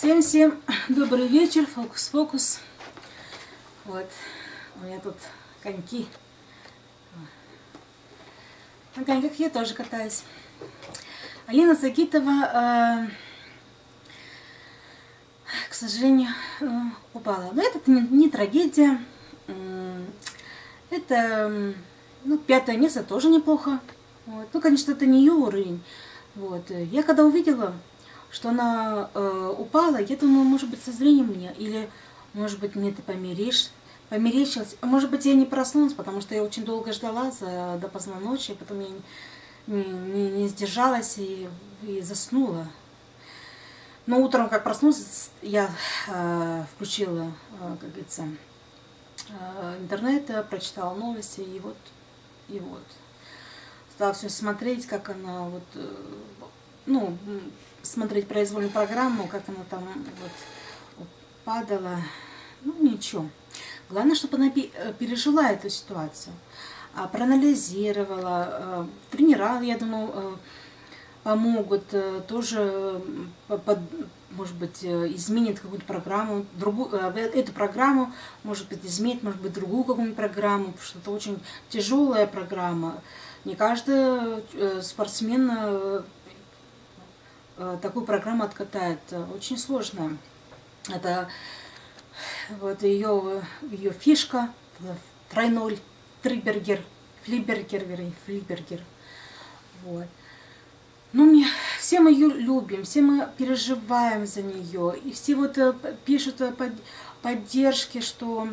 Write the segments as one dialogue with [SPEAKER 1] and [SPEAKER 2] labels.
[SPEAKER 1] Всем-всем добрый вечер, фокус-фокус. Вот, у меня тут коньки. На коньках я тоже катаюсь. Алина Загитова, э, к сожалению, э, упала. Но это не, не трагедия. Это, ну, пятое место тоже неплохо. Вот. Ну, конечно, это не ее уровень. Вот. Я когда увидела, что она э, упала, я думаю, может быть, со зрением мне, или, может быть, мне это померещилось, померещилось. А может быть, я не проснулась, потому что я очень долго ждала за, до поздно ночи, потом я не, не, не сдержалась и, и заснула. Но утром, как проснулась, я э, включила, э, как говорится, э, интернет, прочитала новости, и вот, и вот. Стала все смотреть, как она вот, э, ну, смотреть произвольную программу, как она там вот падала. Ну, ничего. Главное, чтобы она э, пережила эту ситуацию, а, проанализировала. Э, тренера, я думаю, э, помогут, тоже, может быть, изменит какую-то программу, другую, эту программу, может быть, изменит, может быть, другую какую-нибудь программу, потому что это очень тяжелая программа. Не каждый спортсмен такую программу откатает. Очень сложная. Это вот ее, ее фишка, тройной трибергер, флибергер, вернее, флибергер. Вот. Ну, мне, все мы ее любим, все мы переживаем за нее. И все вот э, пишут под, поддержки, что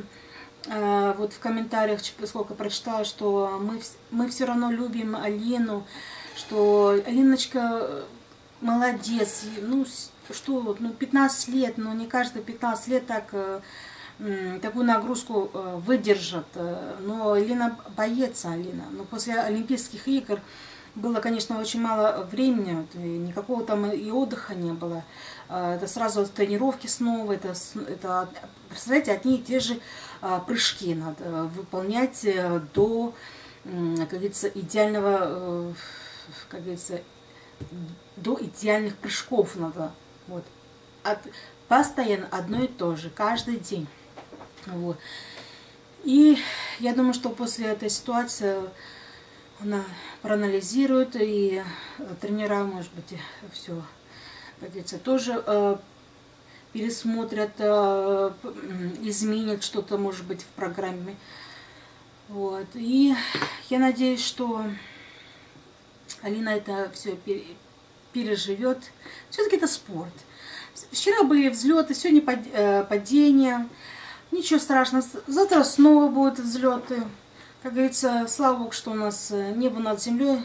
[SPEAKER 1] э, вот в комментариях, сколько прочитала, что мы, мы все равно любим Алину, что Алиночка молодец, ну что, ну 15 лет, но не каждый 15 лет так э, такую нагрузку э, выдержит. Э, но Алина боится, Алина. Но после Олимпийских игр было, конечно, очень мало времени, никакого там и отдыха не было. Это сразу тренировки снова, это, это представляете, одни и те же прыжки надо выполнять до, как говорится, идеального, как говорится, до идеальных прыжков надо. Вот. От, постоянно одно и то же, каждый день. Вот. И я думаю, что после этой ситуации она проанализирует, и тренера, может быть, все, как тоже э, пересмотрят, э, изменят что-то, может быть, в программе. Вот. И я надеюсь, что Алина это все переживет. Все-таки это спорт. Вчера были взлеты, сегодня э, падения. Ничего страшного. Завтра снова будут взлеты. Как говорится, слава Богу, что у нас э, небо над землей.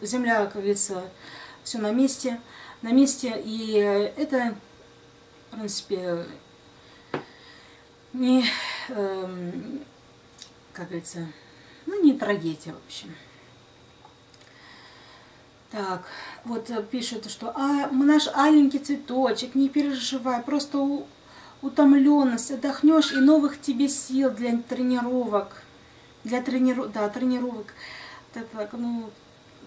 [SPEAKER 1] Земля, как говорится, все на месте. На месте. И это, в принципе, не, эм, как говорится, ну, не трагедия, в общем. Так, вот э, пишут, что а, наш аленький цветочек, не переживай, просто у, утомленность, отдохнешь и новых тебе сил для тренировок. Для трениров... да, тренировок. Так, так, ну,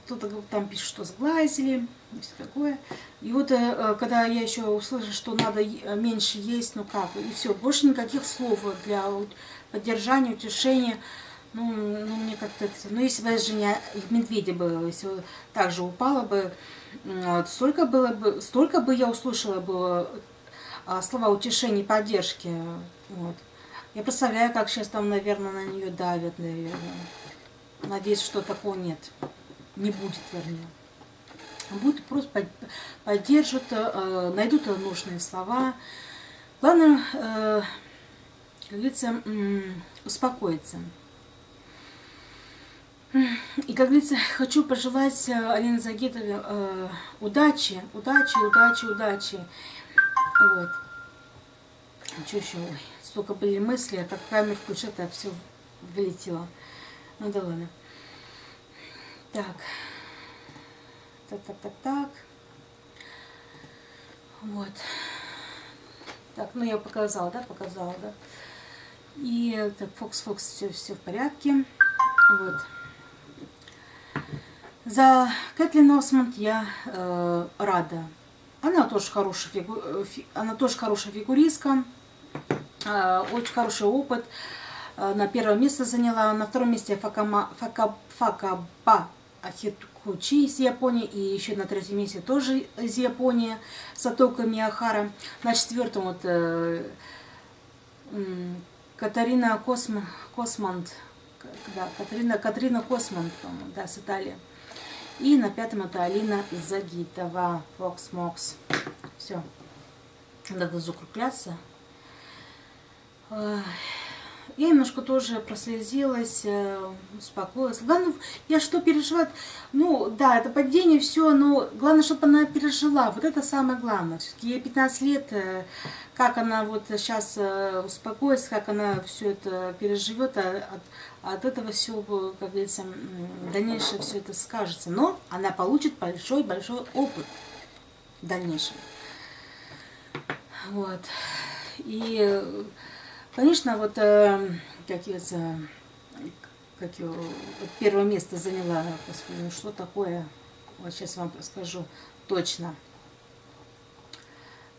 [SPEAKER 1] кто-то там пишет, что сглазили, и все такое. И вот э, э, когда я еще услышала, что надо меньше есть, ну как, и все, больше никаких слов для поддержания, утешения. Ну, ну мне как-то... Ну, если бы Женя медведя бы, если так же упала бы, вот, столько, было бы, столько бы я услышала бы а, слова утешения и поддержки. Вот. Я представляю, как сейчас там, наверное, на нее давят, наверное. Надеюсь, что такого нет. Не будет, вернее. Будут просто поддержат, э, найдут нужные слова. Главное, э, как говорится, успокоиться. И, как говорится, хочу пожелать э, Алине Загитове э, удачи, удачи, удачи, удачи. Вот. А что еще? Ой, столько были мысли, а как камеру включил, так все вылетело. Ну да ладно. Так. Так, так, так, так. Вот. Так, ну я показала, да, показала, да. И так, Фокс, Фокс, все, все в порядке. Вот. За Кэтлин Осмонд я э, рада. Она тоже хорошая, фигу... Э, она тоже хорошая фигуристка, э, очень хороший опыт. На первое место заняла, на втором месте Факама... Фака... Факаба Ахитхучи из Японии, и еще на третьем месте тоже из Японии, Сатока Миахара. На четвертом вот э, Катарина Косм... Космант, да, Катрина, Катрина Косман, да, с Италии. И на пятом это Алина Загитова, Fox Mox. Все. Надо закругляться. Я немножко тоже прослезилась, э, успокоилась. Главное, я что переживаю? Ну, да, это падение, все, но главное, чтобы она пережила. Вот это самое главное. Все-таки ей 15 лет, э, как она вот сейчас э, успокоится, как она все это переживет, а от, от этого все, как говорится, дальнейшее все это скажется. Но она получит большой-большой опыт в дальнейшем. Вот. И Конечно, вот, э, как я, как я вот первое место заняла, господи, ну что такое, вот сейчас вам скажу точно.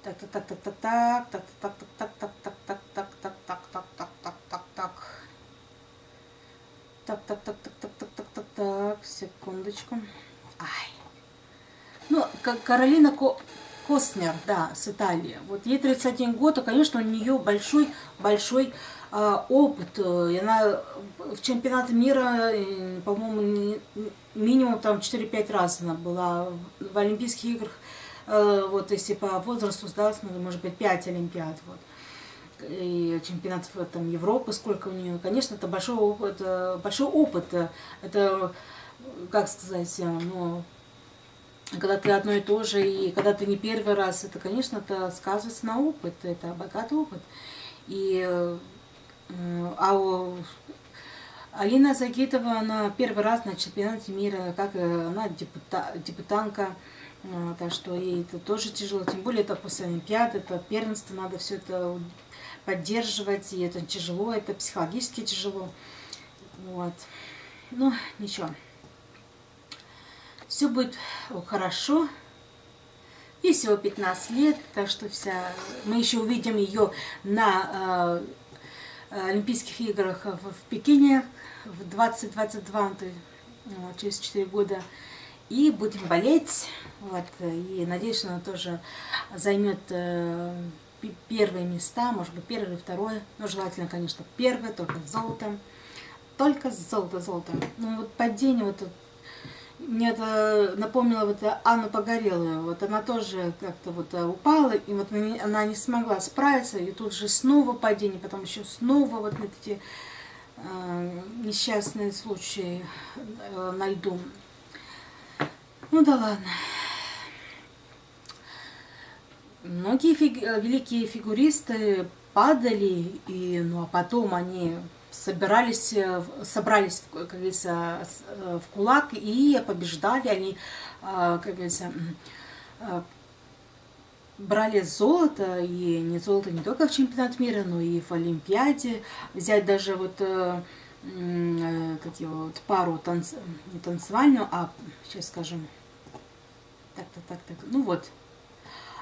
[SPEAKER 1] Так, так, так, так, так, так, так, так, так, так, так, так, так, так, так, так, так, так, так. Так, так, так, так, так, так, так, так, так, секундочку. Ай. Ну, Каролина Костнер, да, с Италии. Вот ей 31 год, и, конечно, у нее большой, большой э, опыт. И она в чемпионате мира, по-моему, минимум там 4-5 раз она была в Олимпийских играх. Э, вот если по возрасту сдалась, может быть, 5 Олимпиад. Вот и чемпионатов там, Европы, сколько у нее. Конечно, это большой опыт, большой опыт. Это, как сказать, ну, когда ты одно и то же, и когда ты не первый раз, это, конечно, это сказывается на опыт, это богатый опыт. И э, а Алина Загитова, она первый раз на чемпионате мира, как э, она депута, депутанка, э, так что ей это тоже тяжело, тем более это после Олимпиады, это первенство, надо все это поддерживать, и это тяжело, это психологически тяжело. Вот. Ну, ничего все будет хорошо. Ей всего 15 лет, так что вся... мы еще увидим ее на э, Олимпийских играх в, в Пекине в 2022, вот, через 4 года. И будем болеть. Вот, и надеюсь, она тоже займет э, первые места, может быть, первое второе. Но желательно, конечно, первое, только с золотом. Только с золото, золото. Ну вот падение вот мне это напомнило вот Анну Погорелую. Вот она тоже как-то вот э, упала, и вот она не смогла справиться, и тут же снова падение, потом еще снова вот эти э, несчастные случаи э, на льду. Ну да ладно. Многие фиг... великие фигуристы падали, и, ну а потом они собирались, э, собрались, как говорится, э, в кулак и побеждали. Они, э, как говорится, брали золото, и не золото не только в чемпионат мира, но и в Олимпиаде. Взять даже вот как его, вот пару танц, не танцевальную, а сейчас скажем, так, так, так, так, ну вот,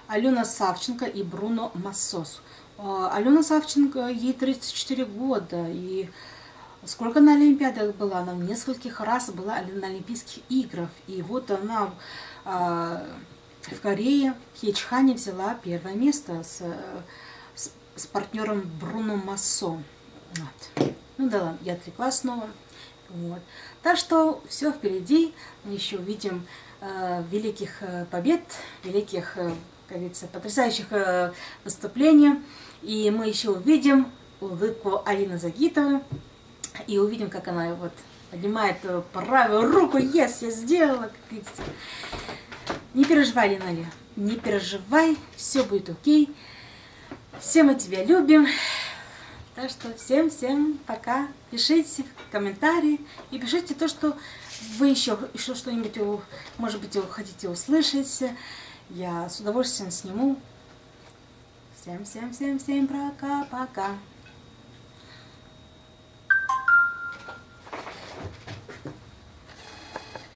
[SPEAKER 1] Алена Савченко и Бруно Массос. А, Алена Савченко, ей 34 года, и сколько на Олимпиадах была? Она в нескольких раз была на Олимпийских играх. И вот она а, в Корее, в Хечхане взяла первое место с, с, с партнером Бруно Массо. Вот. Ну да ладно, я отвлеклась снова. Вот. Так что все впереди. Мы еще увидим э, великих э, побед, великих, э, как говорится, потрясающих э, выступлений. И мы еще увидим улыбку Алины Загитовой. И увидим, как она вот поднимает правую руку. Yes, я сделала, как говорится. Не переживай, Линаля, не переживай, все будет окей. Все мы тебя любим. Так что всем-всем пока. Пишите комментарии и пишите то, что вы еще, еще что-нибудь, может быть, хотите услышать. Я с удовольствием сниму. Всем-всем-всем-всем пока-пока.